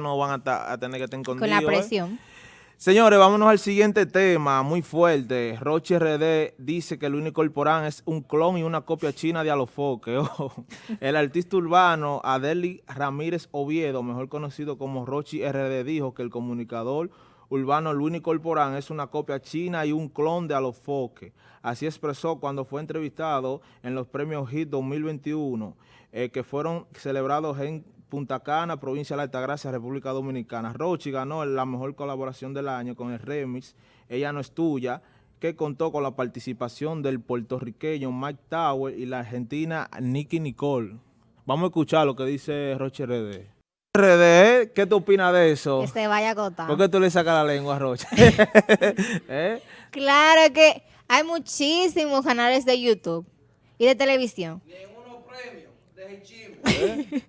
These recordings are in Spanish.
no van a, tener que estar escondidos. Con la ¿eh? presión. Señores, vámonos al siguiente tema, muy fuerte. Roche RD dice que Luis Corporán es un clon y una copia china de Alofoque. el artista urbano Adeli Ramírez Oviedo, mejor conocido como Rochi RD, dijo que el comunicador urbano Luis Corporán es una copia china y un clon de Alofoque. Así expresó cuando fue entrevistado en los premios HIT 2021, eh, que fueron celebrados en Punta Cana, provincia de la Altagracia, República Dominicana. Rochi ganó la mejor colaboración del año con el remix Ella no es tuya, que contó con la participación del puertorriqueño Mike Tower y la argentina Nicky Nicole. Vamos a escuchar lo que dice Roche RD. RD, ¿qué tú opinas de eso? Que se vaya a acotar. ¿Por qué tú le sacas la lengua a Roche? ¿Eh? Claro que hay muchísimos canales de YouTube y de televisión. unos de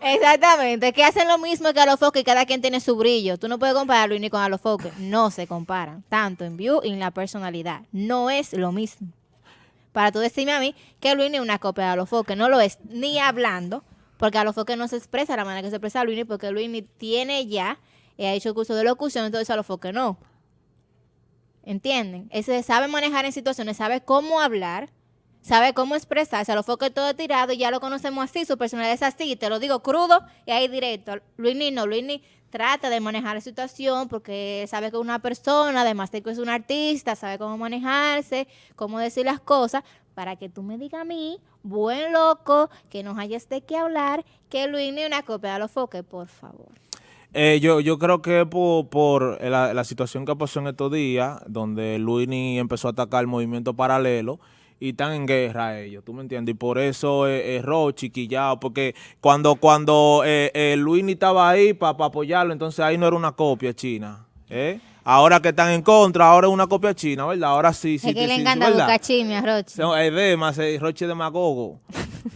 Exactamente, que hacen lo mismo que a los foques y cada quien tiene su brillo. Tú no puedes compararlo ni con a los foques. No se comparan, tanto en view y en la personalidad. No es lo mismo. Para tú decirme a mí que Luis es una copia de los foques, no lo es ni hablando, porque a los foques no se expresa la manera que se expresa Luis, porque Luis tiene ya, ha hecho curso de locución, entonces a los foques no. ¿Entienden? Ese sabe manejar en situaciones, sabe cómo hablar, sabe cómo expresarse, a lo foque todo tirado, ya lo conocemos así, su personalidad es así, te lo digo crudo y ahí directo. Luini no, Luini trata de manejar la situación porque sabe que es una persona, además de que es un artista, sabe cómo manejarse, cómo decir las cosas, para que tú me digas a mí, buen loco, que nos hayas de qué hablar, que Luini una copia de los foques, por favor. Eh, yo, yo creo que por, por la, la, situación que pasó en estos días, donde Luini empezó a atacar el movimiento paralelo, y están en guerra ellos, ¿tú me entiendes? Y por eso es, es Rochi, Quillao, porque cuando, cuando eh, eh Luis ni estaba ahí para apoyarlo, entonces ahí no era una copia china, ¿eh? Ahora que están en contra, ahora es una copia china, ¿verdad? Ahora sí, sí. Es que le encanta buscar chisme a Rochi. Es de más, Rochi demagogo.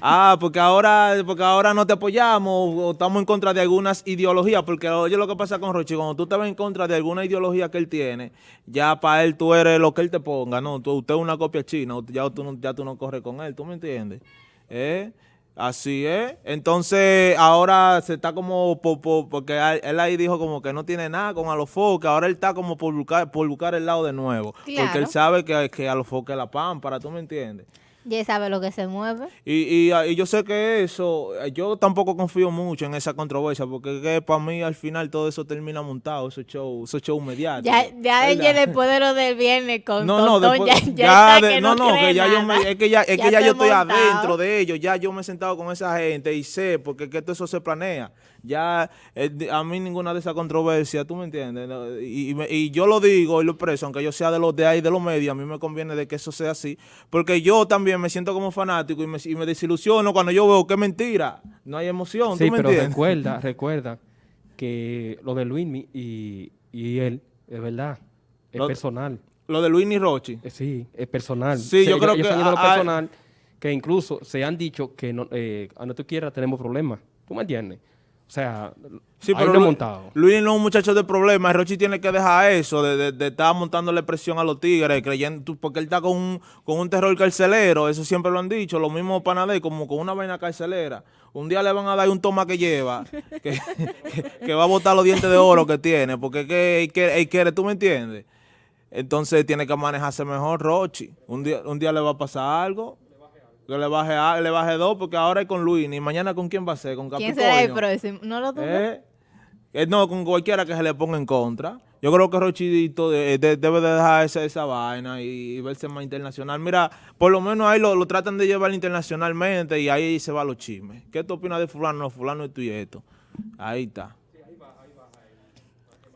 Ah, porque ahora, porque ahora no te apoyamos o estamos en contra de algunas ideologías, porque oye lo que pasa con Rochi, cuando tú te ves en contra de alguna ideología que él tiene, ya para él tú eres lo que él te ponga, ¿no? usted es una copia china, ya tú, ya tú no corres con él, ¿tú me entiendes? ¿Eh? Así es. Entonces, ahora se está como, porque él ahí dijo como que no tiene nada con Alofoque, ahora él está como por buscar, por buscar el lado de nuevo. Porque él sabe que, que Alofoque es la pámpara, ¿tú me entiendes? Ya sabe lo que se mueve. Y, y, yo sé que eso, yo tampoco confío mucho en esa controversia, porque para mí al final todo eso termina montado, esos show, esos show mediáticos. Ya, ya después de lo del viernes con no, no, después, ya, ya, no, no, que ya yo me, es que ya, es que ya yo estoy adentro de ellos, ya yo me he sentado con esa gente y sé, porque que todo eso se planea. Ya eh, a mí ninguna de esas controversias, ¿tú me entiendes? Y, y, yo lo digo y lo expreso, aunque yo sea de los de ahí, de los medios, a mí me conviene de que eso sea así, porque yo también me siento como fanático y me, y me desilusiono cuando yo veo que es mentira, no hay emoción, ¿tú me pero recuerda, recuerda que lo de Luis y, y él, es verdad, es personal. Lo de Luis y Rochi. Eh, sí, es personal. Sí, yo creo que... lo personal, que incluso se han dicho que no, eh, no tú quieras tenemos problemas. ¿Tú me entiendes? O sea, sí, pero Luis, montado. Luis no es un muchacho de problemas. Rochi tiene que dejar eso de, de, estar montándole presión a los tigres, creyendo, porque él está con un, con un terror carcelero. Eso siempre lo han dicho. Lo mismo Panadé, como con una vaina carcelera. Un día le van a dar un toma que lleva, que, que, va a botar los dientes de oro que tiene, porque que, que, quiere, ¿tú me entiendes? Entonces tiene que manejarse mejor Rochi. Un día, un día le va a pasar algo que le baje, a, le baje dos, porque ahora es con Luis, y mañana con quién va a ser, con Capricornio. ¿Quién será el próximo? ¿No lo ¿Eh? ¿Eh? No, con cualquiera que se le ponga en contra. Yo creo que Rochidito debe de dejar esa, esa vaina y, verse más internacional. Mira, por lo menos ahí lo, tratan de llevar internacionalmente y ahí se va los chismes. ¿Qué tú opinas de fulano? No, fulano esto y esto. Ahí está.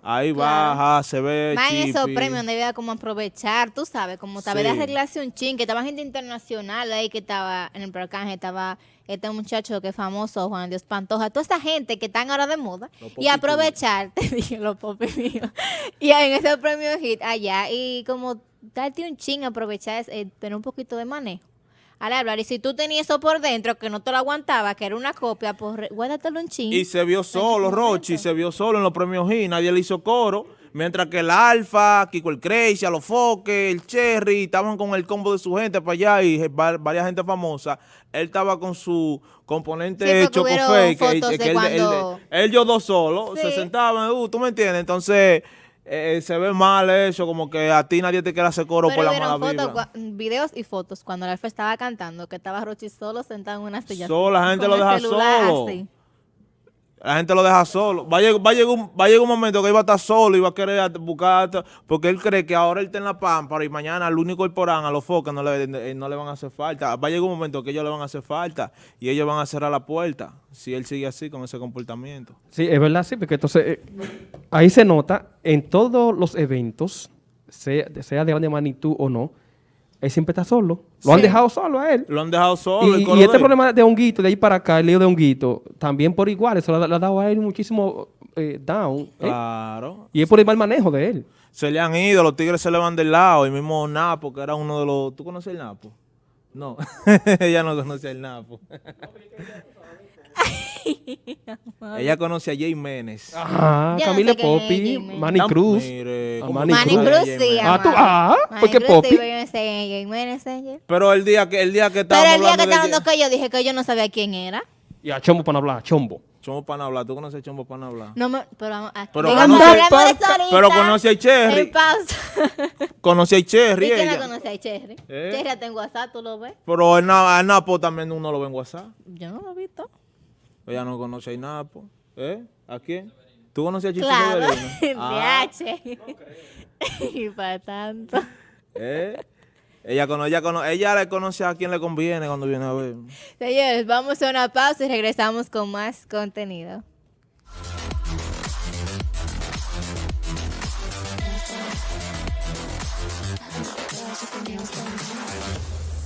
Ahí baja, se ve Más en esos premios donde había como aprovechar, tú sabes, como tal vez de arreglarse un chin, que estaba gente internacional ahí que estaba en el Procanje, estaba este muchacho que es famoso, Juan Dios Pantoja, toda esta gente que están ahora de moda, y aprovechar, te dije, los popis míos, y en ese premio hit allá, y como darte un chin, aprovechar, eh, tener un poquito de manejo al hablar. Y si tú tenías eso por dentro, que no te lo aguantaba, que era una copia, pues guárdatelo en ching. Y se vio solo, Rochi, se vio solo en los premios G, nadie le hizo coro. Mientras que el Alfa, Kiko el Crazy, Alofoque, el Cherry, estaban con el combo de su gente para allá y varias gente famosa, él estaba con su componente hecho con fake, que, él, él, yo dos solos, se sentaban, uh, ¿tú me entiendes? Entonces... Eh, se ve mal eso, como que a ti nadie te quiere hacer coro por la mala vida. videos y fotos cuando Alfa estaba cantando, que estaba Rochi solo sentado en una silla. Solo, la gente lo deja solo. La gente lo deja solo. Va a, llegar, va, un, momento que iba a estar solo y va a querer buscar, porque él cree que ahora él está en la pámpara y mañana al único porán, a los focos no le, eh, no le van a hacer falta. Va a llegar un momento que ellos le van a hacer falta y ellos van a cerrar la puerta si él sigue así con ese comportamiento. Sí, es verdad, sí, porque entonces eh, ahí se nota en todos los eventos, sea, de magnitud o no, él siempre está solo. Lo han dejado solo a él. Lo han dejado solo. Y, este problema de honguito, de ahí para acá, el lío de honguito, también por igual, eso le, ha dado a él muchísimo eh, down. ¿eh? Claro. Y es por el mal manejo de él. Se le han ido, los tigres se le van del lado. Y mismo Napo, que era uno de los... ¿Tú conoces el Napo? No, ella no conoce el Napo. Ella conoce a Jay Menes. Ah, Camila Popi, Manny Cruz. Manny, Cruz, sí. Ah, tú, ah, porque Popi. Pero el día que el día que estábamos Pero el día que estábamos que yo dije que yo no sabía quién era. Y a Chombo para hablar, Chombo. Chombo para hablar, ¿tú conoces Chombo para hablar? No, me, pero, aquí, pero, conoce, pero conoce a Cherry. conoce a Cherry. ¿Y quién la conoce a Cherry? ¿Eh? Cherry está en WhatsApp, ¿tú lo ves? Pero en Napo también uno lo ve en WhatsApp. Yo no lo he visto. Ella no conoce a Inapo. ¿Eh? ¿A quién? ¿Tú conoces a Chichi claro. ah. y para tanto. ¿Eh? Ella, cono, ella, cono, ella le conoce a quien le conviene cuando viene a ver. Señores, vamos a una pausa y regresamos con más contenido.